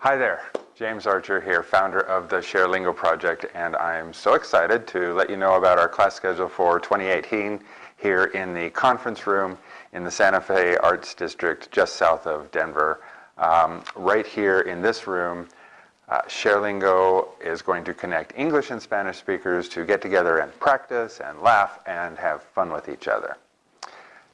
Hi there, James Archer here, founder of the ShareLingo project, and I'm so excited to let you know about our class schedule for 2018 here in the conference room in the Santa Fe Arts District just south of Denver. Um, right here in this room, uh, ShareLingo is going to connect English and Spanish speakers to get together and practice and laugh and have fun with each other.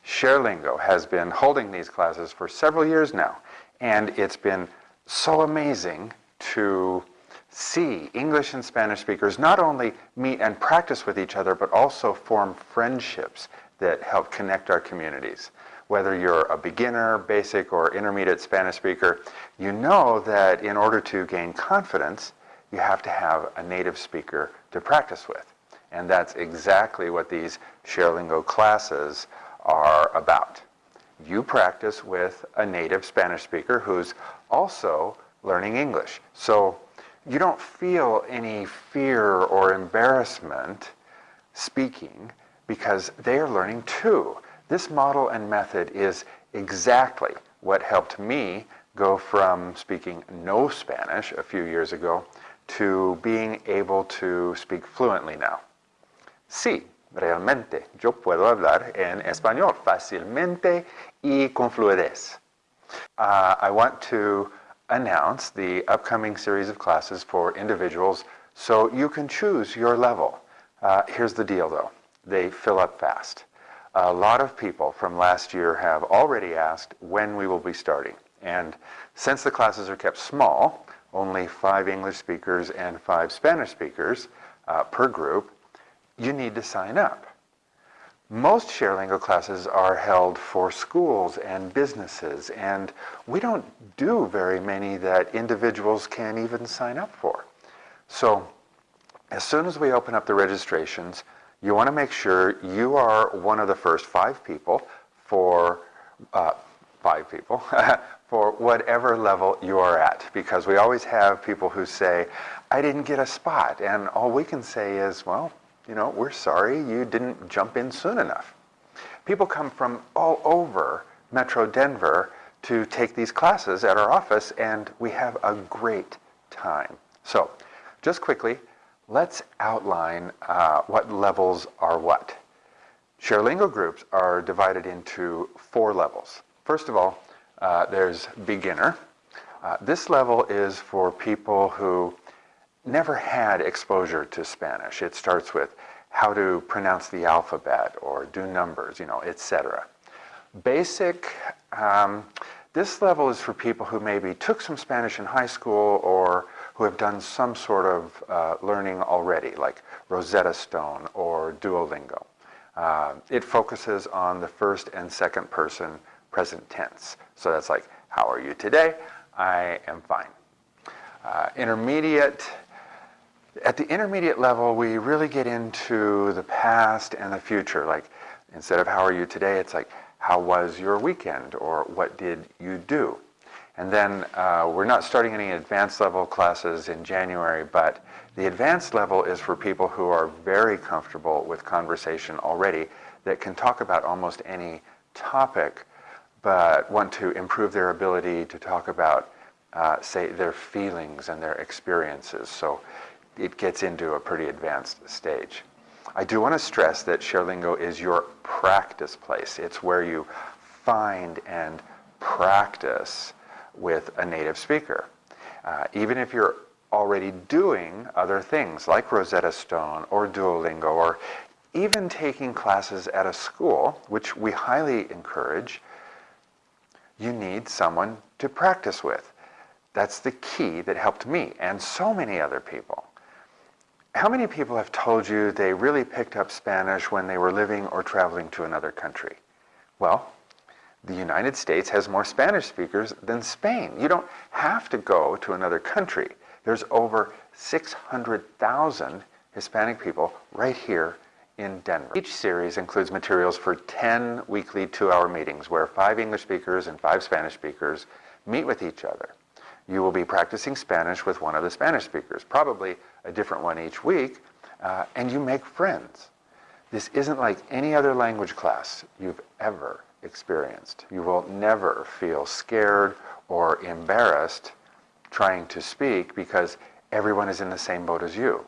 ShareLingo has been holding these classes for several years now, and it's been so amazing to see English and Spanish speakers not only meet and practice with each other, but also form friendships that help connect our communities. Whether you're a beginner, basic, or intermediate Spanish speaker, you know that in order to gain confidence, you have to have a native speaker to practice with. And that's exactly what these ShareLingo classes are about. You practice with a native Spanish speaker who's also learning English. So you don't feel any fear or embarrassment speaking because they are learning too. This model and method is exactly what helped me go from speaking no Spanish a few years ago to being able to speak fluently now. Sí, realmente yo puedo hablar en español fácilmente y con fluidez. Uh, I want to announce the upcoming series of classes for individuals so you can choose your level. Uh, here's the deal though, they fill up fast. A lot of people from last year have already asked when we will be starting. And since the classes are kept small, only five English speakers and five Spanish speakers uh, per group, you need to sign up. Most ShareLingo classes are held for schools and businesses, and we don't do very many that individuals can even sign up for. So as soon as we open up the registrations, you want to make sure you are one of the first five people for uh, five people for whatever level you are at because we always have people who say I didn't get a spot and all we can say is well you know, we're sorry you didn't jump in soon enough. People come from all over Metro Denver to take these classes at our office and we have a great time. So just quickly, let's outline uh, what levels are what. ShareLingo groups are divided into four levels. First of all, uh, there's beginner. Uh, this level is for people who never had exposure to Spanish. It starts with how to pronounce the alphabet or do numbers, you know, etc. Basic, um, this level is for people who maybe took some Spanish in high school or who have done some sort of uh, learning already, like Rosetta Stone or Duolingo. Uh, it focuses on the first and second person present tense. So that's like, how are you today? I am fine. Uh, intermediate, at the intermediate level, we really get into the past and the future. Like, instead of how are you today, it's like, how was your weekend? Or what did you do? And then uh, we're not starting any advanced level classes in January, but the advanced level is for people who are very comfortable with conversation already that can talk about almost any topic, but want to improve their ability to talk about, uh, say, their feelings and their experiences. So it gets into a pretty advanced stage. I do want to stress that ShareLingo is your practice place. It's where you find and practice with a native speaker. Uh, even if you're already doing other things like Rosetta Stone or Duolingo or even taking classes at a school, which we highly encourage, you need someone to practice with. That's the key that helped me and so many other people. How many people have told you they really picked up Spanish when they were living or traveling to another country? Well, the United States has more Spanish speakers than Spain. You don't have to go to another country. There's over 600,000 Hispanic people right here in Denver. Each series includes materials for 10 weekly two-hour meetings where five English speakers and five Spanish speakers meet with each other you will be practicing Spanish with one of the Spanish speakers, probably a different one each week, uh, and you make friends. This isn't like any other language class you've ever experienced. You will never feel scared or embarrassed trying to speak because everyone is in the same boat as you.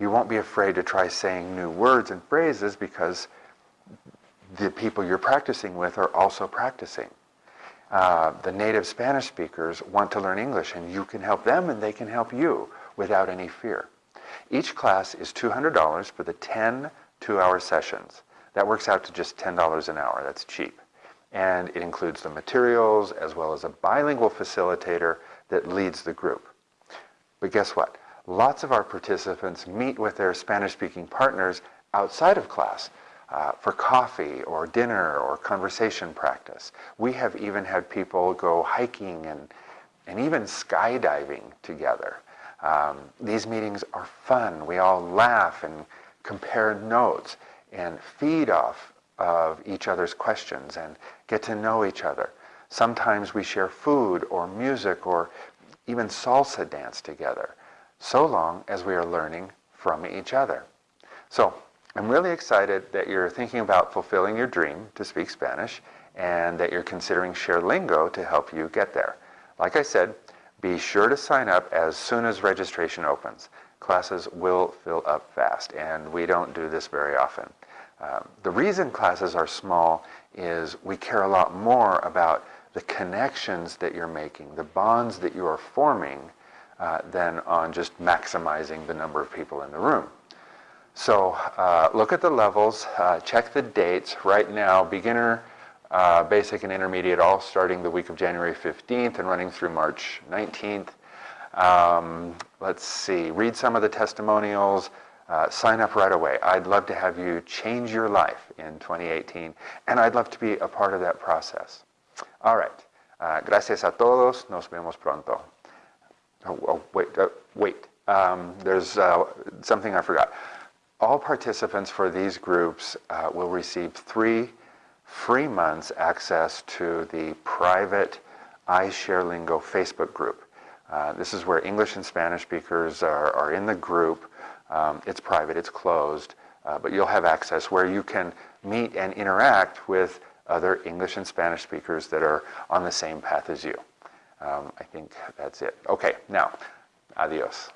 You won't be afraid to try saying new words and phrases because the people you're practicing with are also practicing. Uh, the native Spanish speakers want to learn English and you can help them and they can help you without any fear. Each class is $200 for the 10 two-hour sessions. That works out to just $10 an hour. That's cheap. And it includes the materials as well as a bilingual facilitator that leads the group. But guess what? Lots of our participants meet with their Spanish-speaking partners outside of class uh, for coffee or dinner or conversation practice. We have even had people go hiking and, and even skydiving together. Um, these meetings are fun. We all laugh and compare notes and feed off of each other's questions and get to know each other. Sometimes we share food or music or even salsa dance together, so long as we are learning from each other. So I'm really excited that you're thinking about fulfilling your dream to speak Spanish and that you're considering ShareLingo to help you get there. Like I said, be sure to sign up as soon as registration opens. Classes will fill up fast, and we don't do this very often. Um, the reason classes are small is we care a lot more about the connections that you're making, the bonds that you are forming, uh, than on just maximizing the number of people in the room. So uh, look at the levels, uh, check the dates. Right now, beginner, uh, basic, and intermediate all starting the week of January 15th and running through March 19th. Um, let's see, read some of the testimonials, uh, sign up right away. I'd love to have you change your life in 2018, and I'd love to be a part of that process. All right. Uh, gracias a todos. Nos vemos pronto. Oh, oh wait, uh, wait. Um, there's something I forgot. All participants for these groups uh, will receive three free months access to the private iShareLingo Facebook group. Uh, this is where English and Spanish speakers are, are in the group um, it's private, it's closed, uh, but you'll have access where you can meet and interact with other English and Spanish speakers that are on the same path as you. Um, I think that's it. Okay, now, adios.